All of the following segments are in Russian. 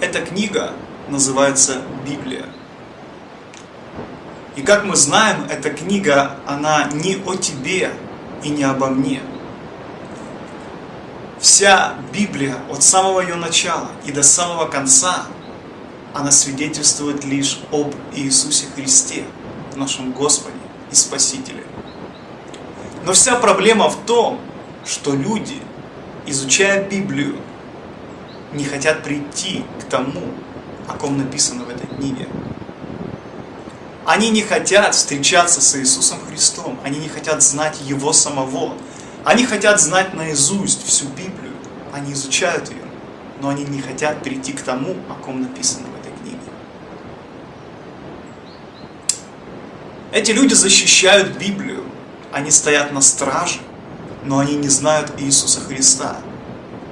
Эта книга называется Библия. И как мы знаем, эта книга, она не о тебе и не обо мне. Вся Библия от самого ее начала и до самого конца, она свидетельствует лишь об Иисусе Христе, нашем Господе и Спасителе. Но вся проблема в том, что люди, изучая Библию, не хотят прийти к тому, о ком написано в этой книге. Они не хотят встречаться с Иисусом Христом, они не хотят знать Его самого. Они хотят знать наизусть всю Библию, они изучают ее, но они не хотят перейти к тому, о ком написано в этой книге. Эти люди защищают Библию, они стоят на страже, но они не знают Иисуса Христа.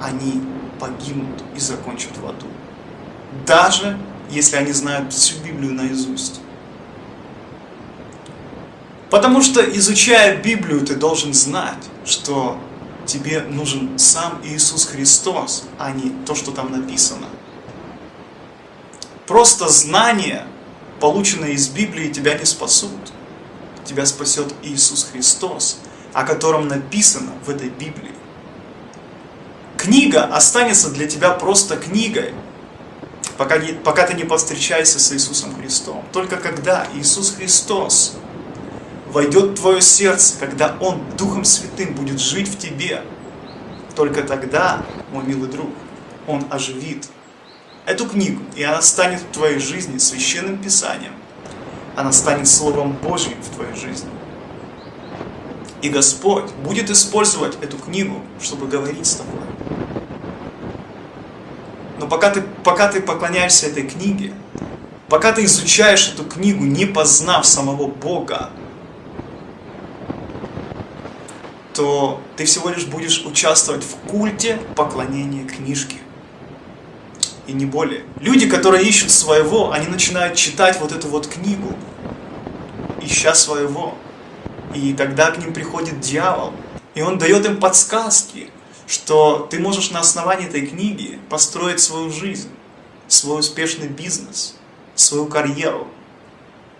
Они погибнут и закончат в аду. Даже если они знают всю Библию наизусть. Потому что, изучая Библию, ты должен знать, что тебе нужен сам Иисус Христос, а не то, что там написано. Просто знания, полученные из Библии, тебя не спасут. Тебя спасет Иисус Христос, о котором написано в этой Библии. Книга останется для тебя просто книгой, пока, не, пока ты не повстречаешься с Иисусом Христом. Только когда Иисус Христос войдет в твое сердце, когда Он Духом Святым будет жить в тебе, только тогда, мой милый друг, Он оживит эту книгу, и она станет в твоей жизни священным писанием. Она станет Словом Божьим в твоей жизни. И Господь будет использовать эту книгу, чтобы говорить с тобой. Но пока ты, пока ты поклоняешься этой книге, пока ты изучаешь эту книгу, не познав самого Бога, то ты всего лишь будешь участвовать в культе поклонения книжке. И не более. Люди, которые ищут своего, они начинают читать вот эту вот книгу, ища своего. И тогда к ним приходит дьявол, и он дает им подсказки, что ты можешь на основании этой книги построить свою жизнь, свой успешный бизнес, свою карьеру.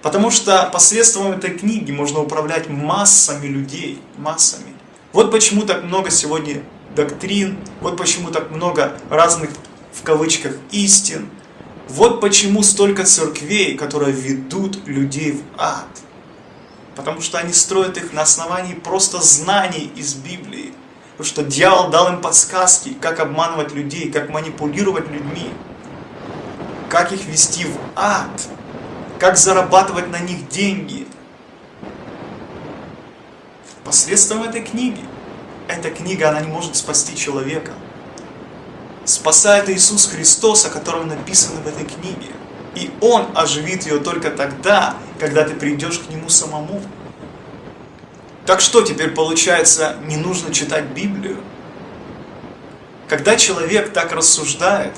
Потому что посредством этой книги можно управлять массами людей, массами. Вот почему так много сегодня доктрин, вот почему так много разных, в кавычках, истин. Вот почему столько церквей, которые ведут людей в ад. Потому что они строят их на основании просто знаний из Библии. Потому что дьявол дал им подсказки, как обманывать людей, как манипулировать людьми, как их вести в ад, как зарабатывать на них деньги, посредством этой книги. Эта книга, она не может спасти человека. Спасает Иисус Христос, о котором написано в этой книге. И Он оживит ее только тогда, когда ты придешь к Нему самому. Так что теперь получается, не нужно читать Библию? Когда человек так рассуждает,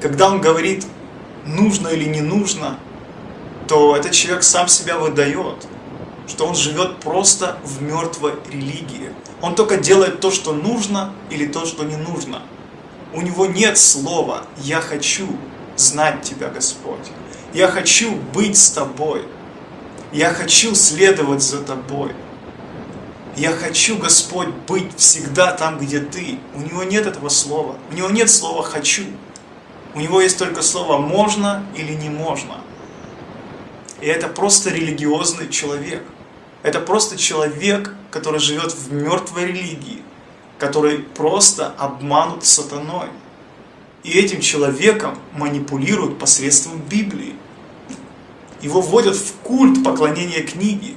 когда он говорит, нужно или не нужно, то этот человек сам себя выдает что он живет просто в мертвой религии. Он только делает то, что нужно, или то, что не нужно. У него нет слова «Я хочу знать Тебя, Господь». «Я хочу быть с Тобой». «Я хочу следовать за Тобой». «Я хочу, Господь, быть всегда там, где Ты». У него нет этого слова. У него нет слова «хочу». У него есть только слово «можно» или «не можно». И это просто религиозный человек. Это просто человек, который живет в мертвой религии, который просто обманут сатаной. И этим человеком манипулируют посредством Библии. Его вводят в культ поклонения книги,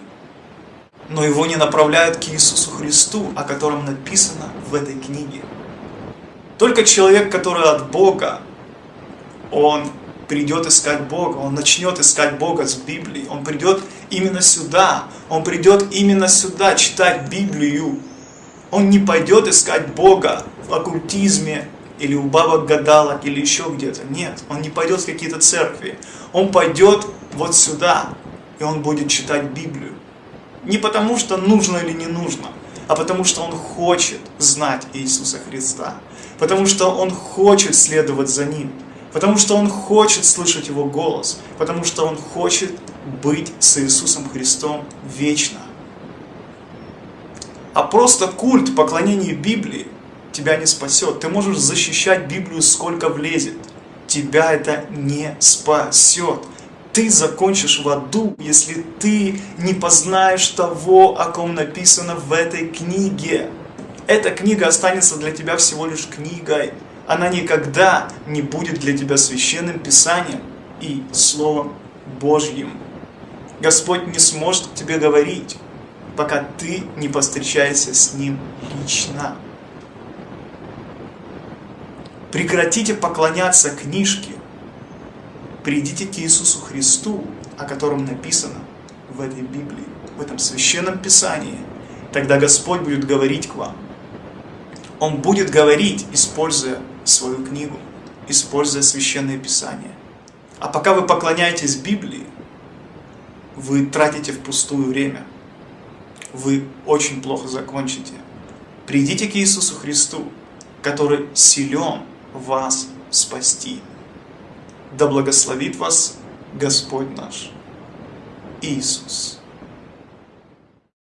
но его не направляют к Иисусу Христу, о котором написано в этой книге. Только человек, который от Бога, он придет искать Бога, он начнет искать Бога с Библии, он придет именно сюда, он придет именно сюда читать Библию. Он не пойдет искать Бога в оккультизме, или у бабок гадалок, или еще где-то. Нет, он не пойдет в какие-то церкви. Он пойдет вот сюда, и он будет читать Библию. Не потому, что нужно или не нужно, а потому, что он хочет знать Иисуса Христа. Потому что он хочет следовать за Ним Потому что Он хочет слышать Его голос. Потому что Он хочет быть с Иисусом Христом вечно. А просто культ поклонения Библии тебя не спасет. Ты можешь защищать Библию сколько влезет. Тебя это не спасет. Ты закончишь в аду, если ты не познаешь того, о ком написано в этой книге. Эта книга останется для тебя всего лишь книгой. Она никогда не будет для тебя священным писанием и Словом Божьим. Господь не сможет тебе говорить, пока ты не постречаешься с Ним лично. Прекратите поклоняться книжке. Придите к Иисусу Христу, о котором написано в этой Библии, в этом священном Писании. Тогда Господь будет говорить к вам. Он будет говорить, используя свою книгу, используя священное Писание. А пока вы поклоняетесь Библии, вы тратите впустую время. Вы очень плохо закончите. Придите к Иисусу Христу, который силен вас спасти. Да благословит вас Господь наш Иисус.